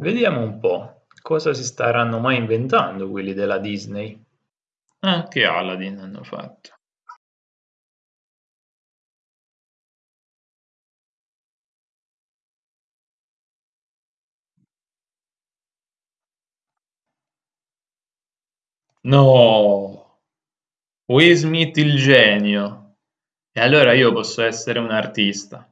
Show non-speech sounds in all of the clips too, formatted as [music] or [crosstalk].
Vediamo un po', cosa si staranno mai inventando quelli della Disney. Anche Aladdin hanno fatto. No! Will Smith il genio. E allora io posso essere un artista.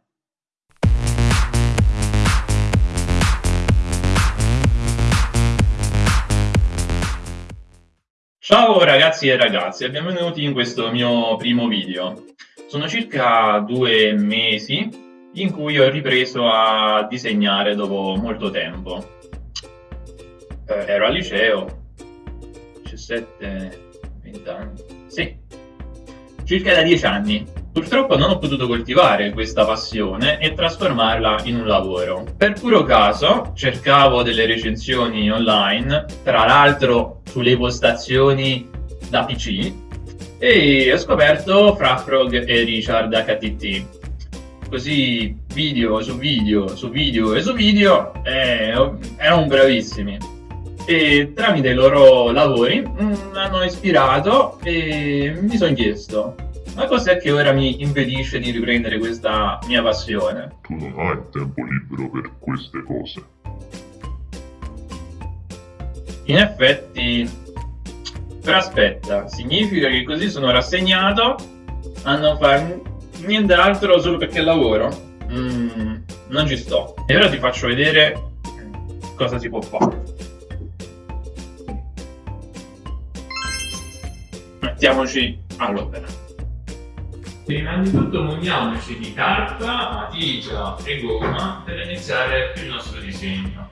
Ciao ragazzi e ragazze benvenuti in questo mio primo video. Sono circa due mesi in cui ho ripreso a disegnare dopo molto tempo. Eh, ero al liceo, 17, 20 anni, sì, circa da 10 anni. Purtroppo non ho potuto coltivare questa passione e trasformarla in un lavoro. Per puro caso cercavo delle recensioni online, tra l'altro sulle postazioni da PC, e ho scoperto Frafrog e Richard HTT. Così video su video su video e su video eh, erano bravissimi e tramite i loro lavori mi mm, hanno ispirato e mi sono chiesto ma cos'è che ora mi impedisce di riprendere questa mia passione? Tu non hai tempo libero per queste cose. In effetti, però aspetta, significa che così sono rassegnato a non fare nient'altro solo perché lavoro? Mm, non ci sto. E ora ti faccio vedere cosa si può fare. mettiamoci all'opera. Prima di tutto muniamoci di carta, matita e gomma per iniziare il nostro disegno.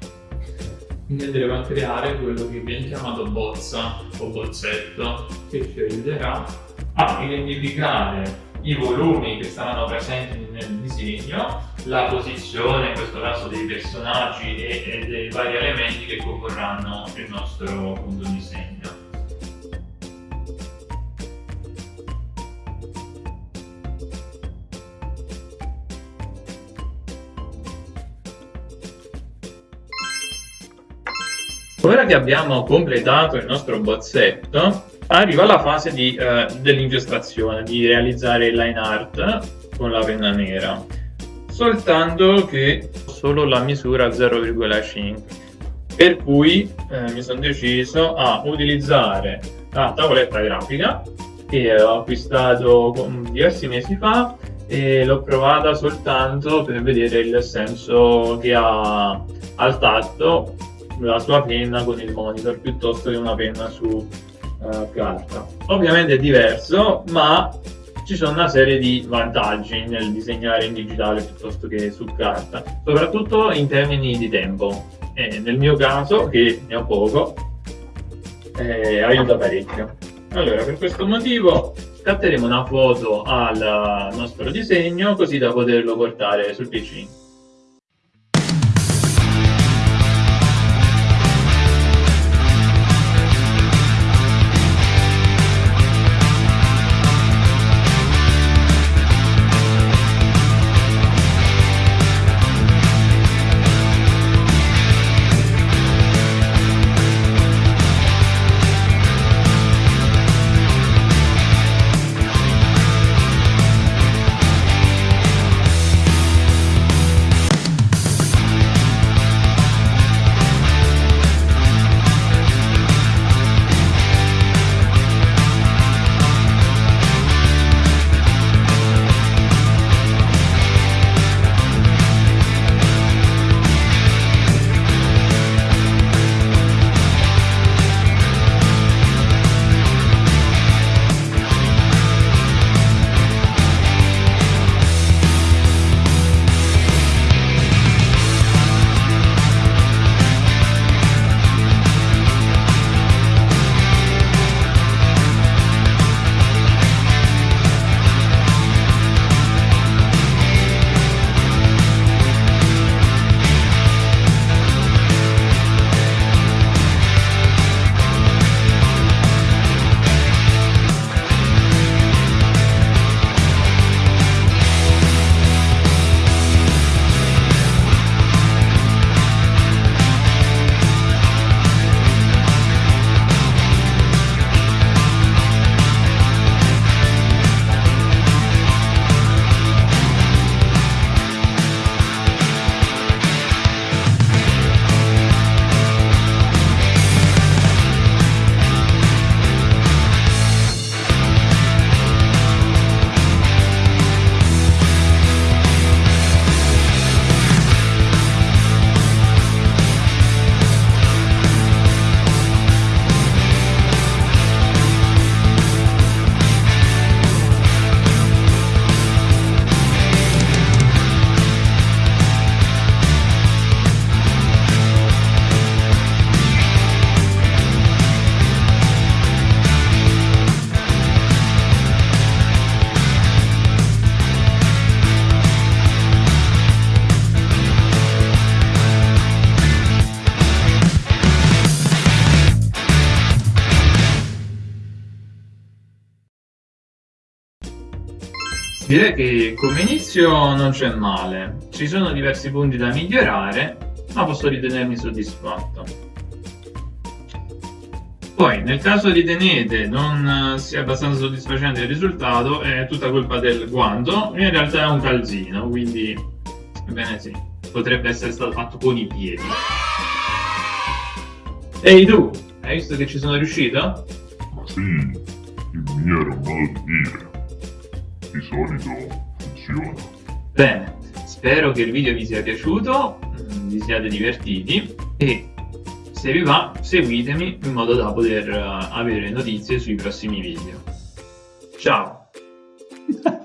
Quindi andremo a creare quello che viene chiamato bozza o bozzetto che ci aiuterà a identificare i volumi che saranno presenti nel disegno, la posizione in questo caso dei personaggi e, e dei vari elementi che comporranno il nostro appunto, disegno. Ora che abbiamo completato il nostro bozzetto, arriva la fase eh, dell'ingestazione, di realizzare il line art con la penna nera, soltanto che solo la misura 0,5 per cui eh, mi sono deciso a utilizzare la tavoletta grafica che ho acquistato diversi mesi fa e l'ho provata soltanto per vedere il senso che ha al tatto la sua penna con il monitor piuttosto che una penna su uh, carta. Ovviamente è diverso, ma ci sono una serie di vantaggi nel disegnare in digitale piuttosto che su carta, soprattutto in termini di tempo. E nel mio caso, che ne ho poco, eh, aiuta parecchio. Allora, per questo motivo scatteremo una foto al nostro disegno così da poterlo portare sul PC. Direi che come inizio non c'è male, ci sono diversi punti da migliorare, ma posso ritenermi soddisfatto. Poi, nel caso ritenete non sia abbastanza soddisfacente il risultato, è tutta colpa del guanto, in realtà è un calzino, quindi, ebbene sì, potrebbe essere stato fatto con i piedi. Ehi tu, hai visto che ci sono riuscito? Sì, il mio era un di dire. Di solito funziona. Bene, spero che il video vi sia piaciuto, mm, vi siate divertiti e se vi va seguitemi in modo da poter uh, avere notizie sui prossimi video. Ciao! [laughs]